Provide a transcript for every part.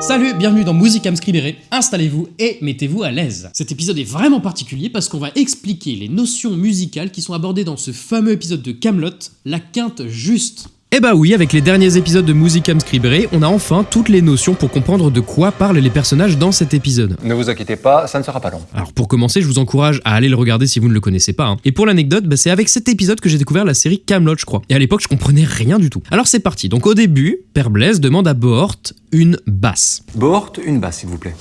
Salut, bienvenue dans Musicam Scribere, installez-vous et mettez-vous à l'aise. Cet épisode est vraiment particulier parce qu'on va expliquer les notions musicales qui sont abordées dans ce fameux épisode de Camelot, la quinte juste. Eh bah oui, avec les derniers épisodes de Musicam Scribere, on a enfin toutes les notions pour comprendre de quoi parlent les personnages dans cet épisode. Ne vous inquiétez pas, ça ne sera pas long. Alors pour commencer, je vous encourage à aller le regarder si vous ne le connaissez pas. hein. Et pour l'anecdote, bah, c'est avec cet épisode que j'ai découvert la série Camelot, je crois. Et à l'époque, je comprenais rien du tout. Alors c'est parti. Donc au début, Père Blaise demande à Bohort une basse. Bohort, une basse, s'il vous plaît.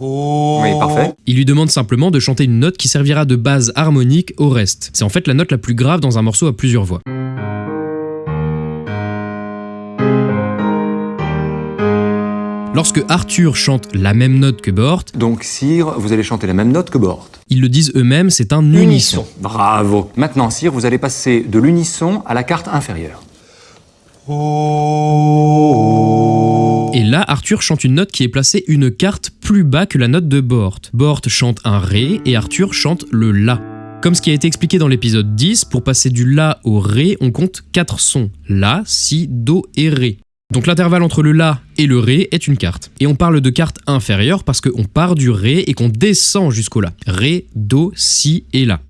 Oui, parfait. Il lui demande simplement de chanter une note qui servira de base harmonique au reste. C'est en fait la note la plus grave dans un morceau à plusieurs voix. Lorsque Arthur chante la même note que Bohort, Donc, Sire, vous allez chanter la même note que Bohort. ils le disent eux-mêmes, c'est un unisson. Bravo. Maintenant, Sire, vous allez passer de l'unisson à la carte inférieure. Et là, Arthur chante une note qui est placée une carte plus bas que la note de Bohort. Bohort chante un Ré et Arthur chante le La. Comme ce qui a été expliqué dans l'épisode 10, pour passer du La au Ré, on compte 4 sons. La, Si, Do et Ré. Donc l'intervalle entre le La et le Ré est une carte. Et on parle de carte inférieure parce qu'on part du Ré et qu'on descend jusqu'au La. Ré, Do, Si et La.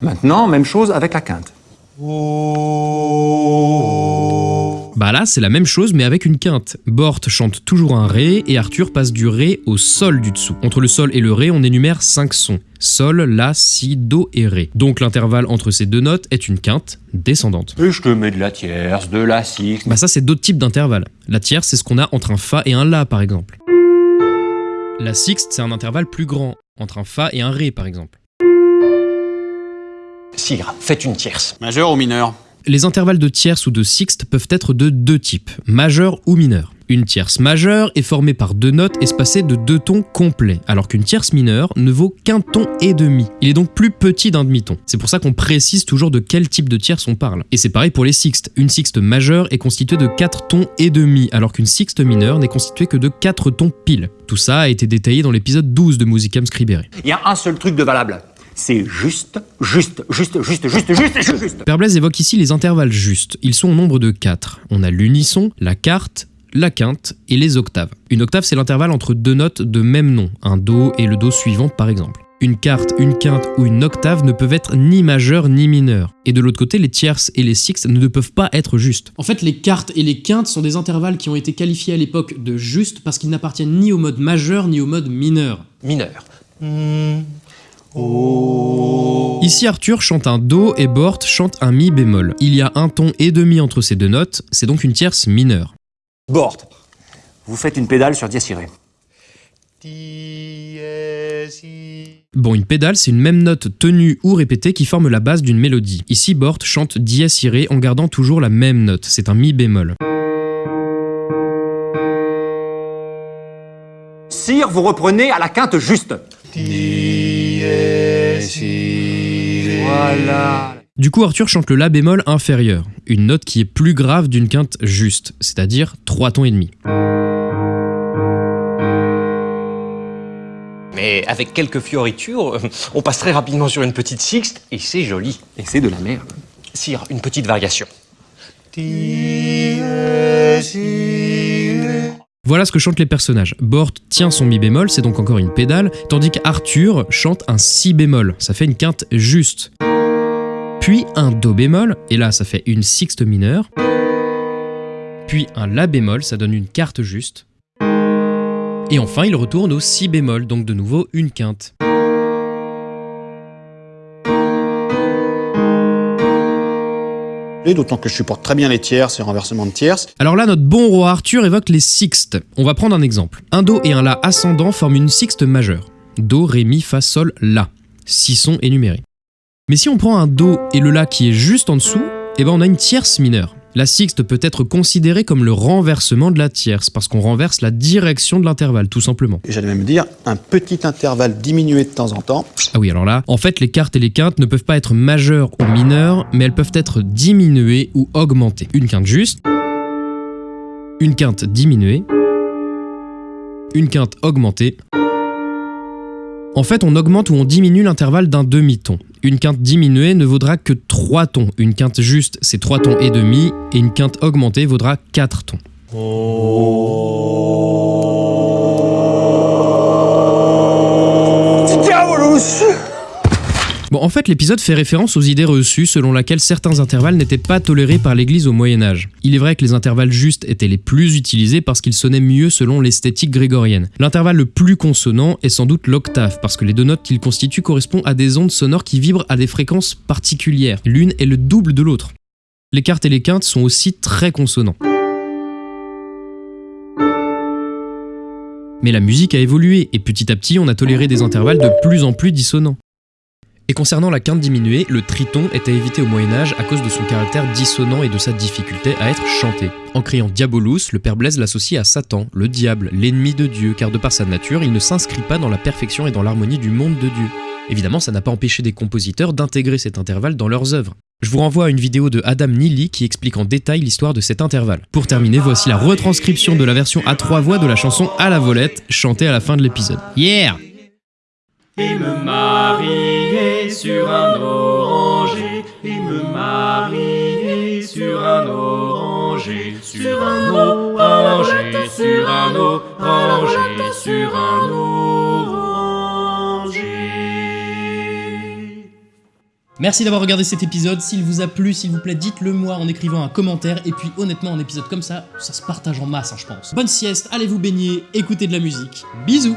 Maintenant, même chose avec la quinte. Bah là, c'est la même chose mais avec une quinte. Bort chante toujours un Ré et Arthur passe du Ré au Sol du dessous. Entre le Sol et le Ré, on énumère 5 sons. Sol, La, Si, Do et Ré. Donc l'intervalle entre ces deux notes est une quinte descendante. Et je te mets de la tierce, de la sixte. Bah ça, c'est d'autres types d'intervalles. La tierce, c'est ce qu'on a entre un Fa et un La, par exemple. La sixte, c'est un intervalle plus grand, entre un Fa et un Ré, par exemple. Sire, faites une tierce. Majeur ou mineur? Les intervalles de tierce ou de sixte peuvent être de deux types, majeur ou mineur. Une tierce majeure est formée par deux notes espacées de deux tons complets, alors qu'une tierce mineure ne vaut qu'un ton et demi. Il est donc plus petit d'un demi-ton. C'est pour ça qu'on précise toujours de quel type de tierce on parle. Et c'est pareil pour les sixtes. Une sixte majeure est constituée de quatre tons et demi, alors qu'une sixte mineure n'est constituée que de quatre tons pile. Tout ça a été détaillé dans l'épisode 12 de Musicam Scribere. Il y a un seul truc de valable. C'est juste, juste, juste, juste, juste, juste, juste, juste. Père Blaise évoque ici les intervalles justes. Ils sont au nombre de 4. On a l'unisson, la quarte, la quinte et les octaves. Une octave, c'est l'intervalle entre deux notes de même nom, un Do et le Do suivant par exemple. Une quarte, une quinte ou une octave ne peuvent être ni majeures ni mineures. Et de l'autre côté, les tierces et les sixtes ne peuvent pas être justes. En fait, les quartes et les quintes sont des intervalles qui ont été qualifiés à l'époque de justes parce qu'ils n'appartiennent ni au mode majeur ni au mode mineur. Mineur. Ici, Arthur chante un Do et Bort chante un Mi bémol. Il y a un ton et demi entre ces deux notes, c'est donc une tierce mineure. Bort. Vous faites une pédale sur dièse iré. Bon, une pédale, c'est une même note tenue ou répétée qui forme la base d'une mélodie. Ici, Bort chante dièse en gardant toujours la même note, c'est un Mi bémol. Sire, vous reprenez à la quinte juste. Voilà. Du coup, Arthur chante le La bémol inférieur, une note qui est plus grave d'une quinte juste, c'est-à-dire 3 tons et demi. Mais avec quelques fioritures, on passe très rapidement sur une petite sixte et c'est joli. Et c'est de la merde. Sire, une petite variation. Voilà ce que chantent les personnages. Bort tient son mi bémol, c'est donc encore une pédale, tandis qu'Arthur chante un si bémol, ça fait une quinte juste. Puis un do bémol, et là ça fait une sixte mineure. Puis un la bémol, ça donne une quarte juste. Et enfin il retourne au si bémol, donc de nouveau une quinte. D'autant que je supporte très bien les tierces et renversement de tierces. Alors là, notre bon roi Arthur évoque les sixtes. On va prendre un exemple. Un Do et un La ascendant forment une sixte majeure. Do, Ré, Mi, Fa, Sol, La. Six sons énumérés. Mais si on prend un Do et le La qui est juste en dessous, eh ben on a une tierce mineure. La sixte peut être considérée comme le renversement de la tierce, parce qu'on renverse la direction de l'intervalle, tout simplement. Et j'allais même dire un petit intervalle diminué de temps en temps. Ah oui, alors là, en fait, les cartes et les quintes ne peuvent pas être majeures ou mineures, mais elles peuvent être diminuées ou augmentées. Une quinte juste, une quinte diminuée, une quinte augmentée. En fait, on augmente ou on diminue l'intervalle d'un demi-ton. Une quinte diminuée ne vaudra que 3 tons. Une quinte juste, c'est 3 tons et demi, et une quinte augmentée vaudra 4 tons. Bon, l'épisode fait référence aux idées reçues selon laquelle certains intervalles n'étaient pas tolérés par l'Église au Moyen Âge. Il est vrai que les intervalles justes étaient les plus utilisés parce qu'ils sonnaient mieux selon l'esthétique grégorienne. L'intervalle le plus consonant est sans doute l'octave, parce que les deux notes qu'il constitue correspondent à des ondes sonores qui vibrent à des fréquences particulières. L'une est le double de l'autre. Les quartes et les quintes sont aussi très consonants. Mais la musique a évolué, et petit à petit on a toléré des intervalles de plus en plus dissonants. Et concernant la quinte diminuée, le triton à éviter au Moyen-Âge à cause de son caractère dissonant et de sa difficulté à être chanté. En criant Diabolus, le père Blaise l'associe à Satan, le diable, l'ennemi de Dieu, car de par sa nature, il ne s'inscrit pas dans la perfection et dans l'harmonie du monde de Dieu. Évidemment, ça n'a pas empêché des compositeurs d'intégrer cet intervalle dans leurs œuvres. Je vous renvoie à une vidéo de Adam Neely qui explique en détail l'histoire de cet intervalle. Pour terminer, voici la retranscription de la version à trois voix de la chanson À la volette, chantée à la fin de l'épisode. Yeah et me marier sur un oranger, et me marier sur un oranger, sur un oranger, sur un oranger, sur un oranger. Merci d'avoir regardé cet épisode. S'il vous a plu, s'il vous plaît, dites-le moi en écrivant un commentaire. Et puis, honnêtement, un épisode comme ça, ça se partage en masse, hein, je pense. Bonne sieste, allez vous baigner, écoutez de la musique. Bisous